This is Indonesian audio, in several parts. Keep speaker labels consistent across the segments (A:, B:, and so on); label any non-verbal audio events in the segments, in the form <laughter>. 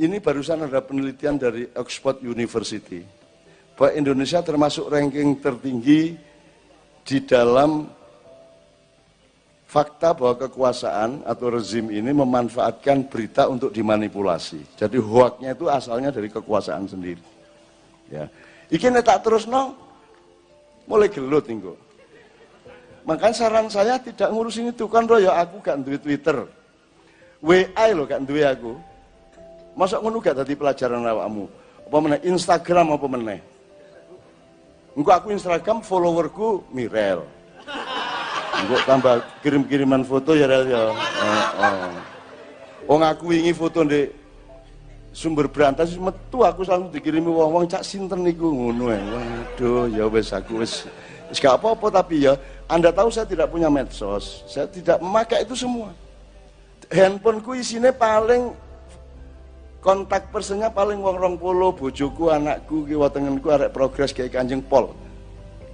A: ini barusan ada penelitian dari Oxford University bahwa Indonesia termasuk ranking tertinggi di dalam fakta bahwa kekuasaan atau rezim ini memanfaatkan berita untuk dimanipulasi. Jadi hoaknya itu asalnya dari kekuasaan sendiri. Ya. Iki tak terus no, mulai gelut nih Makanya saran saya tidak ngurusin itu kan royo aku gak duit Twitter. WA lo gak duit aku. Masa ngono gak tadi pelajaran awakmu? Apa meneh Instagram apa meneh? Engko aku Instagram followerku Mirel. Engko tambah kirim-kiriman foto ya Rel ya. Oh, oh. ngaku wingi foto ndek sumber berantas metu aku selalu dikirimi wong-wong cak sinten niku ngono. Waduh ya wis aku wis wis gak apa-apa tapi ya Anda tahu saya tidak punya medsos. Saya tidak memakai itu semua. Handphoneku isinya paling kontak personnya paling wong rong polo bojoku anakku ki watengenku arek progres kayak kanjeng pol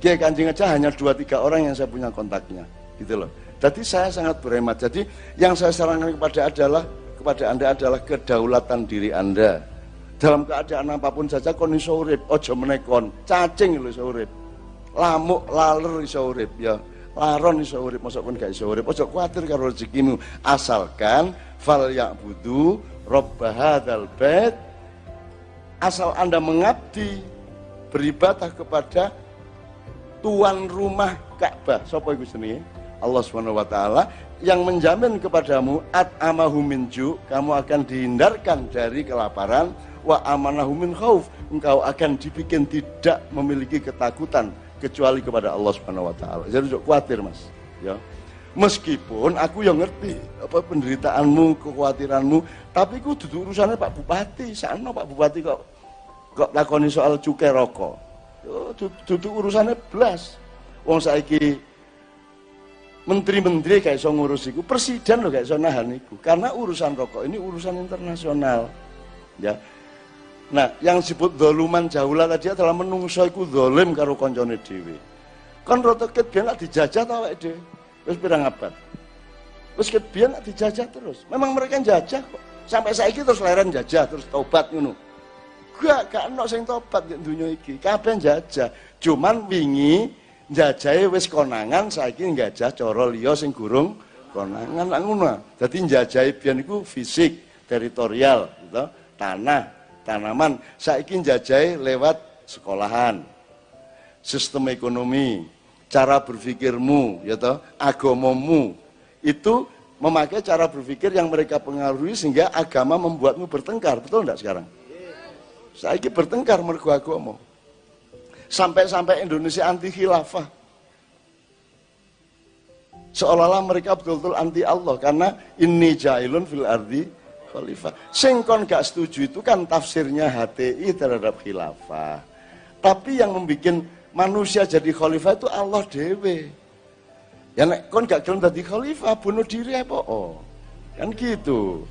A: kayak kanjeng aja hanya dua tiga orang yang saya punya kontaknya gitu loh. Jadi saya sangat berhemat. Jadi yang saya sarankan kepada adalah kepada anda adalah kedaulatan diri anda. Dalam keadaan apa pun saja kon iso urip, aja menekon, cacing lho iso urip. Lamuk laler iso urip ya. Laron iso urip, mosok kon gak iso urip. Aja kuwatir karo rezekimu, asalkan fal ya'budu rabb hadzal bait asal Anda mengabdi beribadah kepada tuan rumah Ka'bah. Sapa iku jenenge? Allah Subhanahu wa taala yang menjamin kepadamu at amahu minju, kamu akan dihindarkan dari kelaparan wa amanahu min khauf, engkau akan dibikin tidak memiliki ketakutan kecuali kepada Allah Subhanahu wa taala. Jadi jangan khawatir, Mas, ya. Meskipun aku yang ngerti apa penderitaanmu, kekhawatiranmu, tapi ku duduk urusannya Pak Bupati. Sana Pak Bupati kok kok lakoni soal cukai rokok. Duduk urusannya belas. Wong saiki menteri-menteri kayak so ngurus iku, presiden loh kayak so nahan iku. Karena urusan rokok ini urusan internasional. Ya. Nah, yang disebut doluman jaulah tadi adalah menungso iku dolim karo koncone dhewe. Kan rotoket biar dijajah tau awake dhewe. Wis pirang abad. Wis biar dijajah terus. Memang mereka jajah kok. Sampai saiki terus leren jajah terus tobat ngono. Gak gak ono sing tobat di dunia iki. Kabeh jajah. Cuman wingi jajahe wis konangan saiki njajah cara liya sing gurung konangan ngono. Dadi njajahe biyen iku fisik, teritorial, gitu. tanah, tanaman. Saiki njajahe lewat sekolahan, sistem ekonomi, cara berpikirmu, ya toh, agamamu. Itu memakai cara berpikir yang mereka pengaruhi sehingga agama membuatmu bertengkar. Betul enggak sekarang? Saiki bertengkar mergo agama. Sampai-sampai Indonesia anti khilafah. Seolah-olah mereka betul-betul anti Allah karena ini jailun fil ardi khalifah. Singkon gak setuju itu kan tafsirnya HTI terhadap khilafah. Tapi yang membuat manusia jadi khalifah itu Allah dewe. Ya nek kon gak gelem dadi khalifah bunuh diri apa oh. Kan gitu.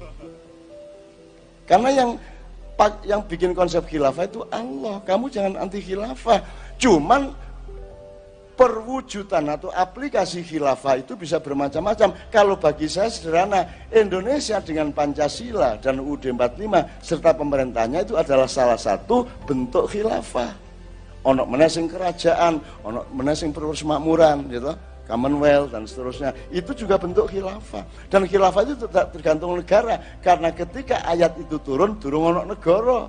A: Karena yang yang bikin konsep khilafah itu Allah. Kamu jangan anti khilafah. Cuman perwujudan atau aplikasi khilafah itu bisa bermacam-macam. Kalau bagi saya sederhana, Indonesia dengan Pancasila dan UUD 45 serta pemerintahnya itu adalah salah satu bentuk khilafah. Onok menasing kerajaan, onok menasing persemakmuran, gitu. Commonwealth dan seterusnya itu juga bentuk khilafah dan khilafah itu tidak tergantung negara karena ketika ayat itu turun turun ono negara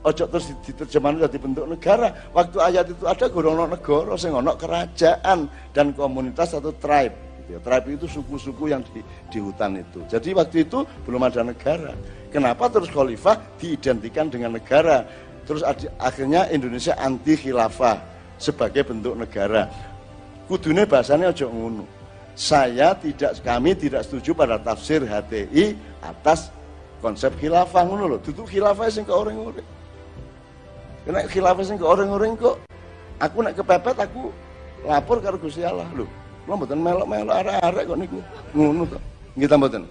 A: ojo terus diterjemahkan jadi bentuk negara. Waktu ayat itu ada ono negara sing ono kerajaan dan komunitas atau tribe gitu ya. tribe itu suku-suku yang di, di hutan itu. Jadi waktu itu belum ada negara. Kenapa terus khalifah diidentikan dengan negara? Terus akhirnya Indonesia anti khilafah sebagai bentuk negara. Kudune bahasanya aja ngono. Saya tidak kami tidak setuju pada tafsir HTI atas konsep khilafah ngono lho. Duduk khilafah sing ke orang-orang kena khilafah sing orang-orang kok. Aku nak kepepet aku lapor karo Gusti Allah. Lho lho mboten melok-melok arek-arek kok niku. Ngono to. Nggih ta mboten?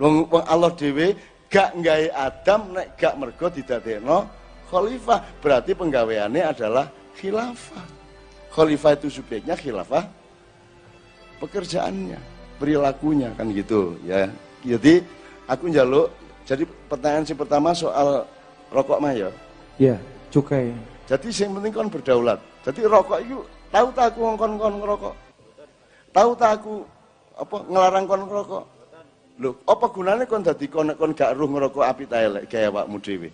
A: Wong Allah dhewe gak nggawe Adam nek gak mergo didadekno khalifah. Berarti penggaweane adalah khilafah. Khalifah itu subjeknya, khilafah pekerjaannya, perilakunya kan gitu ya. Jadi aku njaluk Jadi pertanyaan si pertama soal rokok mah ya.
B: Iya, cukai.
A: Jadi yang penting kon berdaulat. Jadi rokok itu tahu tak aku ngongkon kon ngerokok. Tahu tak aku apa ngelarang kon ngerokok. Loh, apa gunanya kon dadi kon kon gak ruh ngerokok api ta elek gaya awakmu dhewe.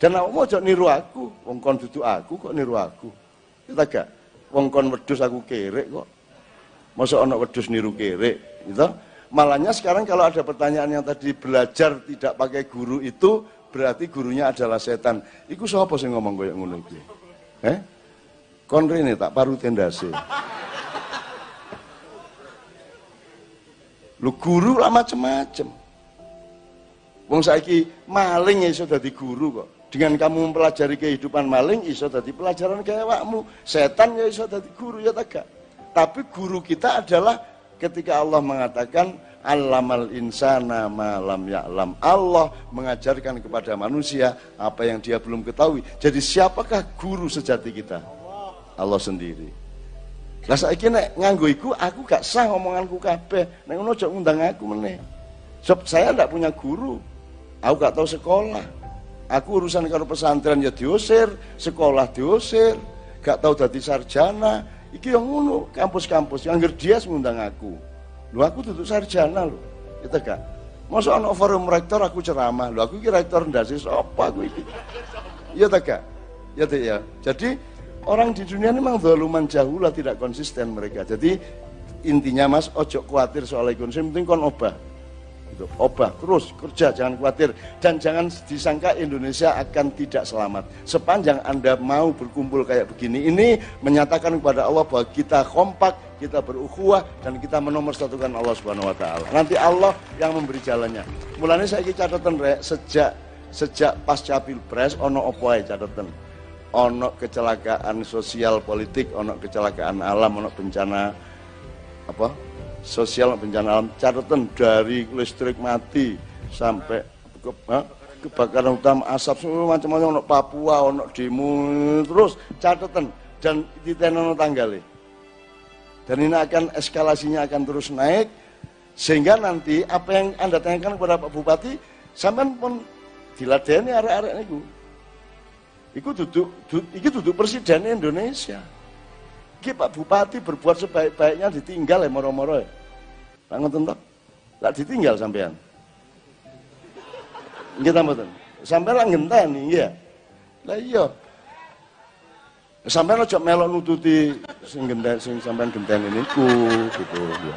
A: Dan awakmu aja niru aku, wong kon duduk aku kok niru aku. Kita gak wong kon aku kerek kok. Masa ana wedhus niru kerek, gitu. Malahnya sekarang kalau ada pertanyaan yang tadi belajar tidak pakai guru itu berarti gurunya adalah setan. Iku siapa sih ngomong kayak ngono iki? Eh? Kon rene tak paru tendase. Lu guru lah macem-macem. Wong saiki maling ya iso dadi guru kok. Dengan kamu mempelajari kehidupan maling iso dadi pelajaran kayak wakmu. Setan ya iso dadi guru ya tak Tapi guru kita adalah ketika Allah mengatakan Allamal insana malam ya'lam. Allah mengajarkan kepada manusia apa yang dia belum ketahui. Jadi siapakah guru sejati kita? Allah sendiri. Lah saiki nek nganggo iku aku gak sah omonganku kabeh. Nek ngono aja ngundang aku meneh. Sebab saya ndak punya guru. Aku gak tahu sekolah. Aku urusan karo pesantren ya diusir, sekolah diusir, gak tahu dadi sarjana. Iki yang ngono, kampus-kampus yang dia ngundang aku. Lu aku tutup sarjana lu. Itu gak. Masa anak forum rektor aku ceramah. Lu aku kira rektor ndase sapa aku iki. Iya tak gak? Ya tak ya. Jadi orang di dunia ini memang zaluman lah tidak konsisten mereka. Jadi intinya Mas ojo khawatir soal ekonomi, penting kon obah gitu. Obah terus kerja jangan khawatir dan jangan disangka Indonesia akan tidak selamat. Sepanjang Anda mau berkumpul kayak begini ini menyatakan kepada Allah bahwa kita kompak, kita berukhuwah dan kita menomorsatukan Allah Subhanahu wa taala. Nanti Allah yang memberi jalannya. Mulanya saya ini catatan rek sejak sejak pasca Pilpres ono opo ae catatan. Ono kecelakaan sosial politik, ono kecelakaan alam, ono bencana apa sosial bencana alam catatan dari listrik mati sampai ke, ha, kebakaran hutan asap semua macam-macam untuk Papua untuk demo terus catatan. Dan ditenono tanggal dan ini akan eskalasinya akan terus naik sehingga nanti apa yang anda tanyakan kepada Pak Bupati sampai pun diladeni arek-arek niku. Iku duduk, duduk, duduk presiden Indonesia. Iki Pak Bupati berbuat sebaik-baiknya ditinggal ya moro-moro ya. Ngoten toh? Lah ditinggal sampean. Nggih ta mboten? Sampean lah ya. Lah iya. Sampean aja melok nututi sing genten sing sampean genteni niku gitu ya.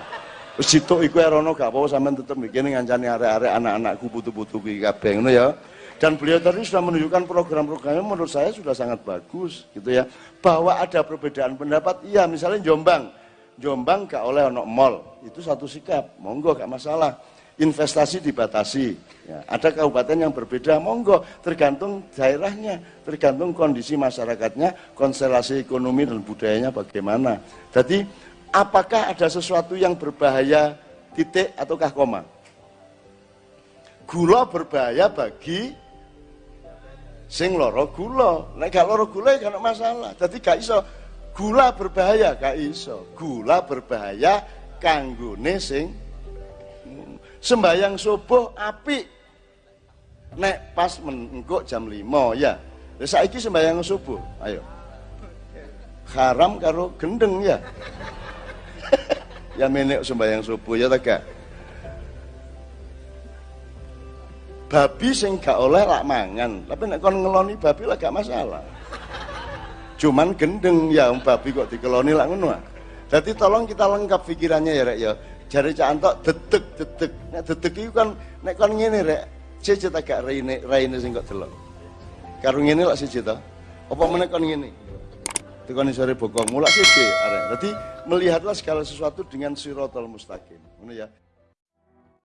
A: Wis sitok iku erono gak apa-apa sampean tetep mikir ngancani arek-arek anak-anakku putu-putu iki kabeh ngono ya dan beliau tadi sudah menunjukkan program-programnya menurut saya sudah sangat bagus gitu ya. Bahwa ada perbedaan pendapat iya misalnya Jombang. Jombang gak oleh ono mall itu satu sikap. Monggo gak masalah. Investasi dibatasi. Ya, ada kabupaten yang berbeda monggo. Tergantung daerahnya tergantung kondisi masyarakatnya konstelasi ekonomi dan budayanya bagaimana. Jadi apakah ada sesuatu yang berbahaya titik ataukah koma? Gula berbahaya bagi sing loro gula. Nek gak loro gula ya gak masalah. Jadi gak iso. Gula berbahaya gak iso. Gula berbahaya kanggone sing sembayang subuh api nek pas mengkok jam 5 ya. Saiki sembayang subuh. Ayo. Haram karo gendeng ya. <laughs> Ya menek sembayang subuh ya tak babi sing gak oleh lak mangan. Tapi nek kon ngeloni babi lah gak masalah. Cuman gendeng ya babi kok dikeloni lah ngono jadi ah. tolong kita lengkap pikirannya ya rek ya. Jari cak antok detek detek nek detek itu kan nek kon ngene rek cece tak gak raine raine sing kok delok. Karo ngene lak siji to. Apa meneh kon ngene? Tekoni sore bokong mulak siji arek. Dadi melihatlah segala sesuatu dengan sirotol mustaqim. Ngono ya